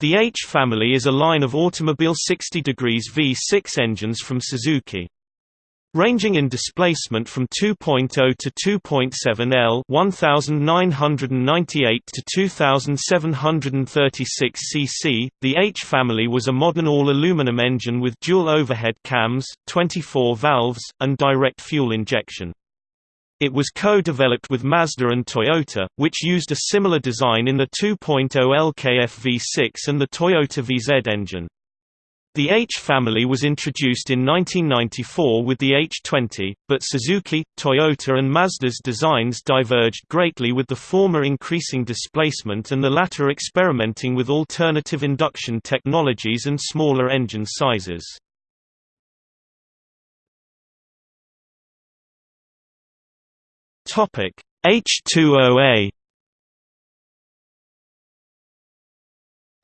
The H family is a line of automobile 60 degrees V6 engines from Suzuki. Ranging in displacement from 2.0 to 2.7 L 1998 to 2736 cc, the H family was a modern all-aluminum engine with dual overhead cams, 24 valves, and direct fuel injection. It was co-developed with Mazda and Toyota, which used a similar design in the 2.0 LKF V6 and the Toyota VZ engine. The H family was introduced in 1994 with the H20, but Suzuki, Toyota and Mazda's designs diverged greatly with the former increasing displacement and the latter experimenting with alternative induction technologies and smaller engine sizes. Topic H20A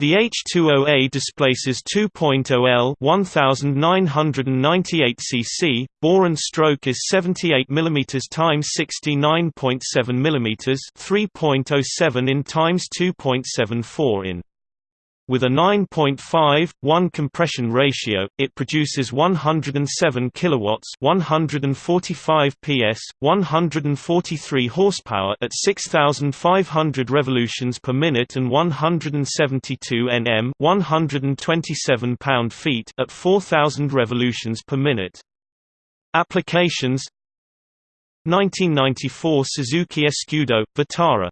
The H20A displaces 2.0 L 1998 cc, bore and stroke is 78 mm x 69.7 mm 3.07 in x 2.74 in. With a 9.5:1 compression ratio, it produces 107 kilowatts, 145 PS, 143 horsepower at 6500 revolutions per minute and 172 Nm, 127 pound-feet at 4000 revolutions per minute. Applications 1994 Suzuki Escudo Vitara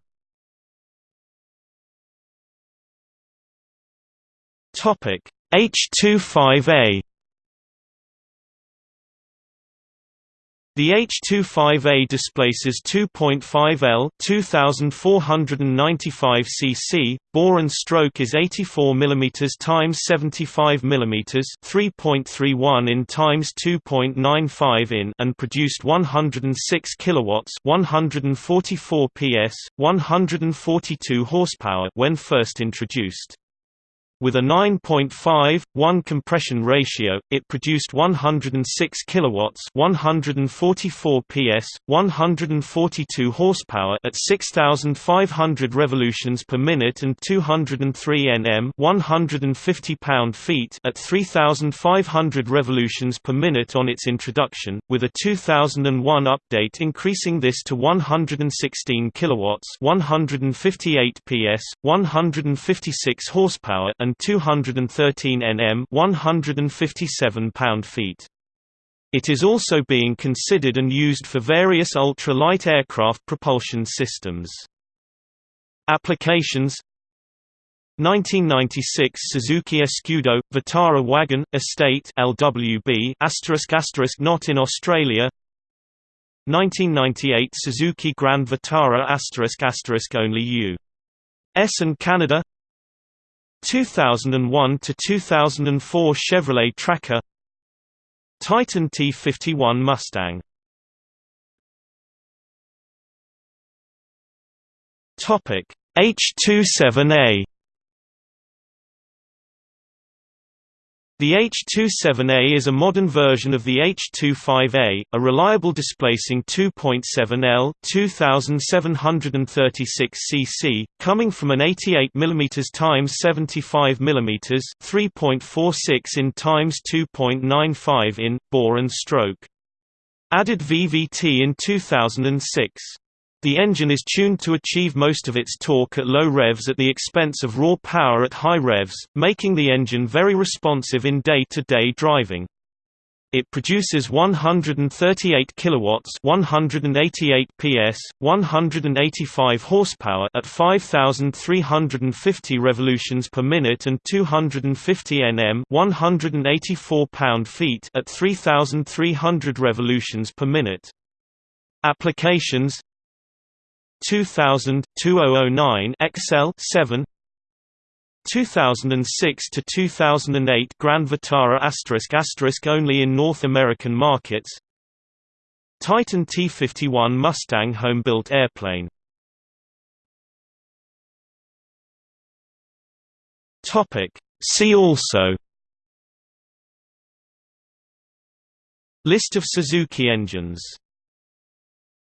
Topic H25A The H25A displaces 2.5 L 2495 cc, bore and stroke is 84 mm x 75 mm 3.31 in x 2.95 in and produced 106 kilowatts 144 PS, 142 horsepower when first introduced. With a 9.5:1 compression ratio, it produced 106 kilowatts, 144 PS, 142 horsepower at 6500 revolutions per minute and 203 Nm, 150 pound-feet at 3500 revolutions per minute on its introduction, with a 2001 update increasing this to 116 kilowatts, 158 PS, 156 horsepower and and 213 Nm 157 pound-feet. It is also being considered and used for various ultra-light aircraft propulsion systems. Applications 1996 Suzuki Escudo Vitara Wagon Estate LWB not in Australia 1998 Suzuki Grand Vitara only U.S. and Canada 2001 to 2004 Chevrolet Tracker Titan T51 Mustang. Topic H27A The H27A is a modern version of the H25A, a reliable displacing 2.7 L 2736 cc, coming from an 88 mm x 75 mm 3.46 in x 2.95 in, bore and stroke. Added VVT in 2006. The engine is tuned to achieve most of its torque at low revs at the expense of raw power at high revs, making the engine very responsive in day-to-day -day driving. It produces 138 kilowatts, 188 PS, 185 horsepower at 5350 revolutions per minute and 250 Nm, 184 pound-feet at 3300 revolutions per minute. Applications 2000 2009 XL-7 2006 to 2008 Grand Vitara asterisk asterisk only in North American markets. Titan T51 Mustang home-built airplane. Topic. See also. List of Suzuki engines